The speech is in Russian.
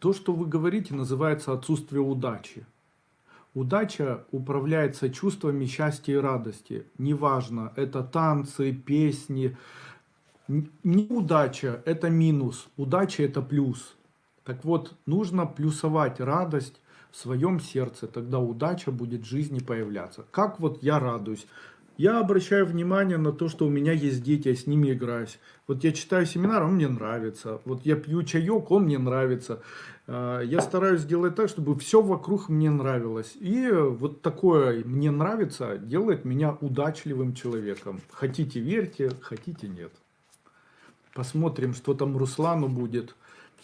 То, что вы говорите, называется отсутствие удачи. Удача управляется чувствами счастья и радости. Неважно, это танцы, песни. Неудача – это минус, удача – это плюс. Так вот, нужно плюсовать радость в своем сердце, тогда удача будет в жизни появляться. Как вот я радуюсь? Я обращаю внимание на то, что у меня есть дети, я с ними играюсь. Вот я читаю семинар, он мне нравится. Вот я пью чаек, он мне нравится. А, я стараюсь сделать так, чтобы все вокруг мне нравилось. И вот такое «мне нравится» делает меня удачливым человеком. Хотите верьте, хотите нет. Посмотрим, что там Руслану будет.